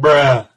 bruh.